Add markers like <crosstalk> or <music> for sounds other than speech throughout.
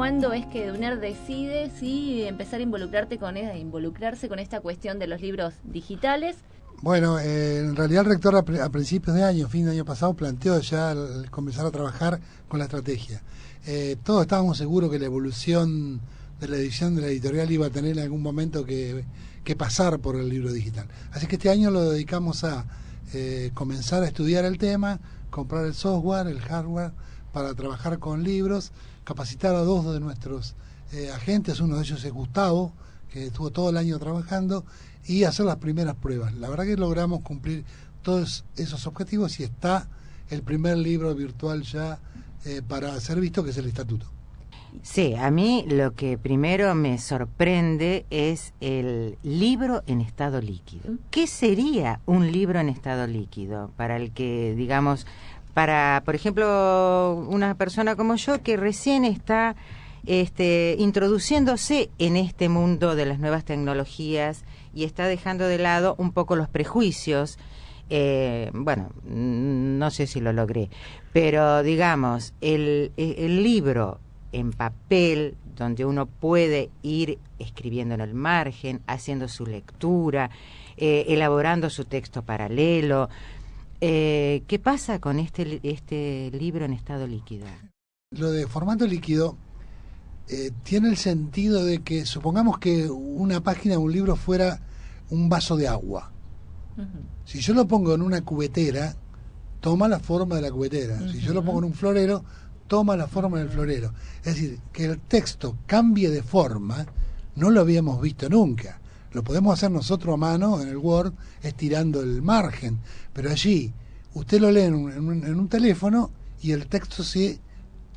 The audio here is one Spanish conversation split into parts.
cuándo es que Duner decide si empezar a involucrarte con e, involucrarse con esta cuestión de los libros digitales. Bueno, eh, en realidad el rector a, principios de año, fin de año pasado, planteó ya comenzar a trabajar con la estrategia. Eh, todos estábamos seguros que la evolución de la edición de la editorial iba a tener en algún momento que, pasar por el libro digital. Así que este año lo dedicamos a eh, comenzar a estudiar el tema, comprar el software, el hardware, para trabajar con libros, capacitar a dos de nuestros eh, agentes, uno de ellos es Gustavo, que estuvo todo el año trabajando, y hacer las primeras pruebas. La verdad que logramos cumplir todos esos objetivos y está el primer libro virtual ya eh, para ser visto, que es el estatuto. Sí, a mí lo que primero me sorprende es el libro en estado líquido. ¿Qué sería un libro en estado líquido para el que, digamos, para, por ejemplo, una persona como yo que recién está este, introduciéndose en este mundo de las nuevas tecnologías y está dejando de lado un poco los prejuicios? Eh, bueno, no sé si lo logré, pero digamos, el, el libro en papel, donde uno puede ir escribiendo en el margen, haciendo su lectura, eh, elaborando su texto paralelo. Eh, ¿Qué pasa con este, este libro en estado líquido? Lo de formato líquido eh, tiene el sentido de que supongamos que una página de un libro fuera un vaso de agua. Si yo lo pongo en una cubetera, toma la forma de la cubetera. Si yo lo pongo en un florero, toma la forma del florero. Es decir, que el texto cambie de forma, no lo habíamos visto nunca. Lo podemos hacer nosotros a mano en el Word, estirando el margen, pero allí usted lo lee en un, teléfono y el texto se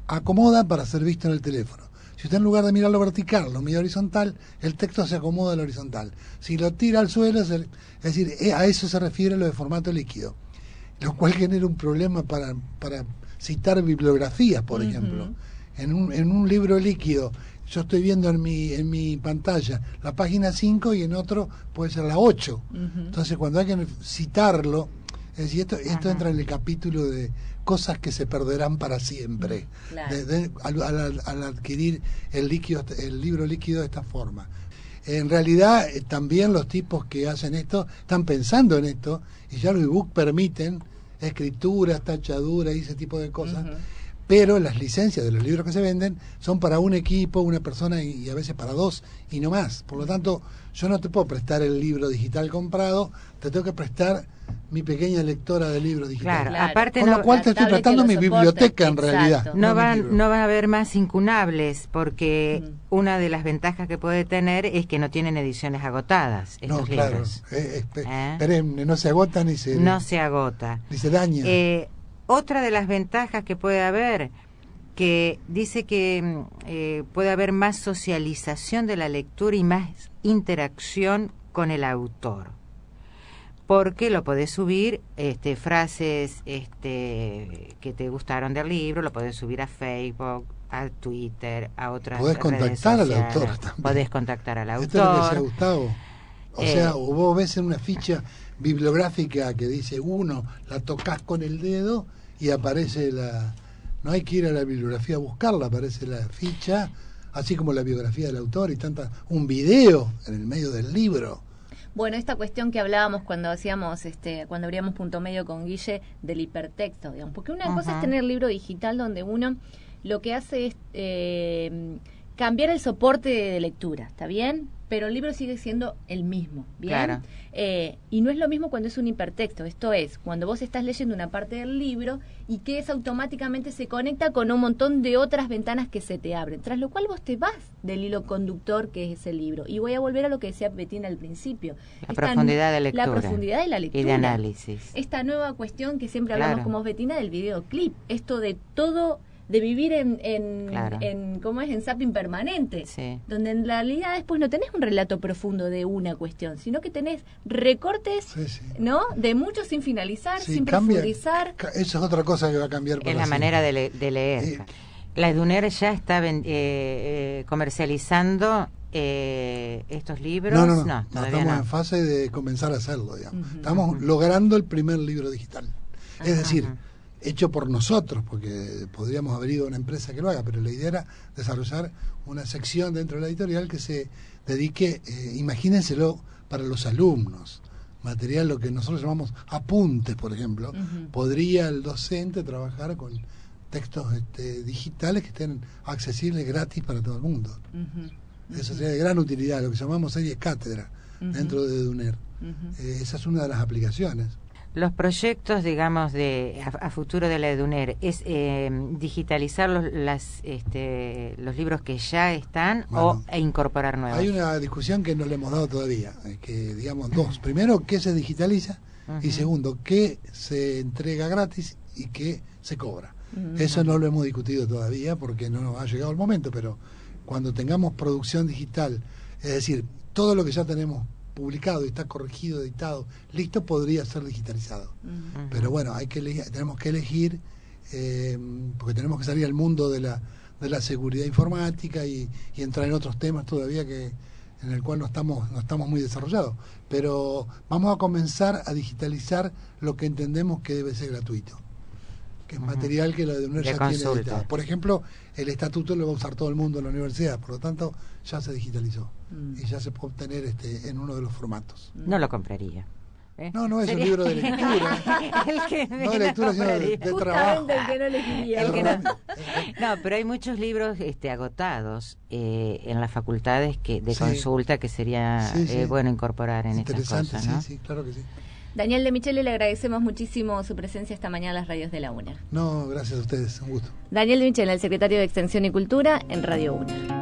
acomoda para ser visto en el teléfono. Si usted en lugar de mirarlo vertical, lo mira horizontal, el texto se acomoda al horizontal. Si lo tira al suelo, es decir, eh, a eso se refiere lo de formato líquido, lo cual genera un problema para, para citar bibliografías, por ejemplo. En un, en un libro líquido, yo estoy viendo en mi, en mi pantalla la página 5 y en otro puede ser la 8. Entonces, cuando hay que citarlo, es decir, esto, esto entra en el capítulo de cosas que se perderán para siempre. Al, adquirir el líquido el libro líquido de esta forma. En realidad eh, también los tipos que hacen esto están pensando en esto y ya los ebook permiten escrituras, tachaduras y ese tipo de cosas. Pero las licencias de los libros que se venden son para un equipo, una persona y, a veces para dos y no más. Por lo tanto, yo no te puedo prestar el libro digital comprado, te tengo que prestar mi pequeña lectora de libros digitales. Claro, aparte Con lo cual te estoy tratando mi biblioteca en realidad. No, van, no va a haber más incunables porque una de las ventajas que puede tener es que no tienen ediciones agotadas estos no, claro, libros. Eh, ¿Eh? no se agota ni se... No se agota. Ni se daña. Eh, otra de las ventajas que puede haber que dice que mm, puede haber más socialización de la lectura y más interacción con el autor porque lo podés subir este, frases este, que te gustaron del libro, lo podés subir a Facebook, a Twitter, a otras podés contactar al autor también. Podés contactar al autor. Esto es lo Gustavo. O eh, sea, vos ves en una ficha bibliográfica que dice uno, la tocas con el dedo y aparece la... No hay que ir a la bibliografía a buscarla, aparece la ficha, así como la biografía del autor y tanta... Un video en el medio del libro. Bueno, esta cuestión que hablábamos cuando hacíamos, este, cuando abríamos punto medio con Guille del hipertexto, digamos, porque una cosa es tener libro digital donde uno lo que hace es eh, cambiar el soporte de lectura, ¿está bien? pero el libro sigue siendo el mismo, ¿bien? Eh, y no es lo mismo cuando es un hipertexto, esto es, cuando vos estás leyendo una parte del libro y que es automáticamente se conecta con un montón de otras ventanas que se te abren, tras lo cual vos te vas del hilo conductor que es ese libro. Y voy a volver a lo que decía Betina al principio. La profundidad de lectura. La profundidad de la lectura. Y de análisis. Esta nueva cuestión que siempre hablamos como Betina del videoclip, esto de todo de vivir en, en, ¿cómo es? En zapping permanente, donde en realidad después no tenés un relato profundo de una cuestión, sino que tenés recortes, ¿no? De muchos sin finalizar, sin profundizar. Eso es otra cosa que va a cambiar. Es la manera de, leer. La Eduner ya está eh, eh, comercializando eh, estos libros. No, no, no. estamos en fase de comenzar a hacerlo, digamos. Estamos logrando el primer libro digital. Es decir, hecho por nosotros, porque podríamos haber ido a una empresa que lo haga, pero la idea era desarrollar una sección dentro de la editorial que se dedique, eh, imagínenselo, para los alumnos. Material, lo que nosotros llamamos apuntes, por ejemplo. Podría el docente trabajar con textos este, digitales que estén accesibles gratis para todo el mundo. Eso sería de gran utilidad, lo que llamamos serie cátedra dentro de DUNER. Eh, esa es una de las aplicaciones. Los proyectos, digamos, de a, futuro de la EDUNER, ¿es eh, digitalizar los, las, este, los libros que ya están o e incorporar nuevos? Hay una discusión que no le hemos dado todavía, eh, que digamos dos. Primero, ¿qué se digitaliza? Y segundo, ¿qué se entrega gratis y qué se cobra? Eso no lo hemos discutido todavía porque no nos ha llegado el momento, pero cuando tengamos producción digital, es decir, todo lo que ya tenemos publicado y está corregido, editado, listo, podría ser digitalizado. Pero bueno, hay que tenemos que elegir, eh, porque tenemos que salir al mundo de la, de la seguridad informática y, entrar en otros temas todavía que en el cual no estamos, no estamos muy desarrollados. Pero vamos a comenzar a digitalizar lo que entendemos que debe ser gratuito que es material que la de UNER ya tiene editado. Por ejemplo, el estatuto lo va a usar todo el mundo en la universidad, por lo tanto ya se digitalizó mm. y ya se puede obtener este en uno de los formatos. No lo compraría. ¿eh? No, no es un libro de <laughs> lectura. <laughs> el que no de lectura, sino de, trabajo. El que no elegiría. <laughs> no. pero hay muchos libros este, agotados eh, en las facultades que de consulta que sería eh, bueno incorporar en estas cosas. ¿no? Sí, sí, claro que sí. Daniel de Michele, le agradecemos muchísimo su presencia esta mañana en las radios de la UNER. No, gracias a ustedes, un gusto. Daniel de Michele, el secretario de Extensión y Cultura en Radio UNER.